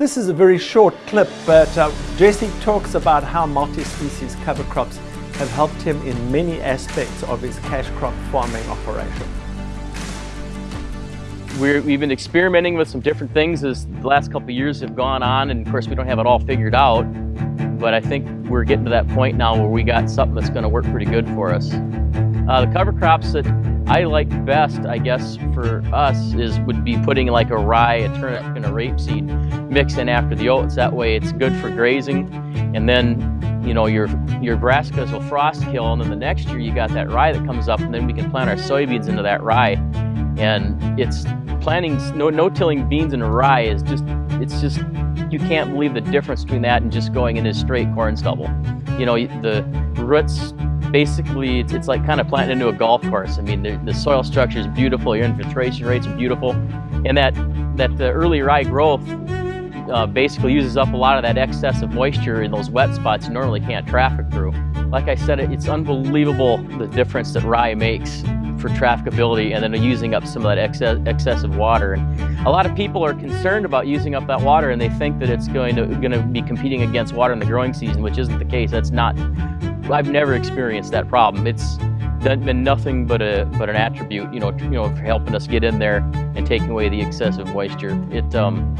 This is a very short clip, but uh, Jesse talks about how multi-species cover crops have helped him in many aspects of his cash crop farming operation. we have been experimenting with some different things as the last couple years have gone on, and of course we don't have it all figured out, but I think we're getting to that point now where we got something that's going to work pretty good for us. Uh, the cover crops that I like best, I guess, for us is would be putting like a rye, a turnip, and a rapeseed mix in after the oats. That way it's good for grazing. And then, you know, your your brassicas will frost kill, and then the next year you got that rye that comes up, and then we can plant our soybeans into that rye. And it's planting no no tilling beans into rye is just it's just you can't believe the difference between that and just going into straight corn stubble. You know, the roots basically it's, it's like kind of planting into a golf course. I mean, the, the soil structure is beautiful, your infiltration rates are beautiful, and that, that the early rye growth uh, basically uses up a lot of that excess of moisture in those wet spots you normally can't traffic through. Like I said, it's unbelievable the difference that rye makes for trafficability and then using up some of that excess, excessive water. And a lot of people are concerned about using up that water and they think that it's going to, going to be competing against water in the growing season, which isn't the case. That's not I've never experienced that problem. It's been nothing but a but an attribute, you know, you know, for helping us get in there and taking away the excessive moisture. It, um,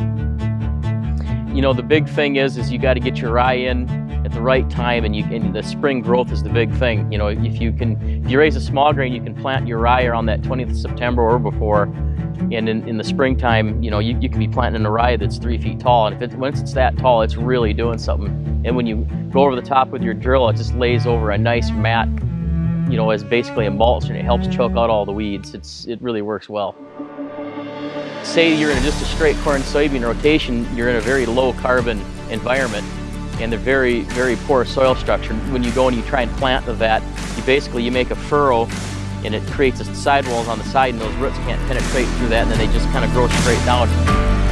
you know, the big thing is is you got to get your rye in at the right time, and you and the spring growth is the big thing. You know, if you can, if you raise a small grain, you can plant your rye around that 20th of September or before. And in, in the springtime, you know, you, you can be planting a rye that's three feet tall. And if it, once it's that tall, it's really doing something. And when you go over the top with your drill, it just lays over a nice mat, you know, as basically a mulch and it helps choke out all the weeds. It's, it really works well. Say you're in just a straight corn soybean rotation, you're in a very low carbon environment and they're very, very poor soil structure. When you go and you try and plant the that, you basically, you make a furrow and it creates a sidewalls on the side and those roots can't penetrate through that and then they just kind of grow straight down.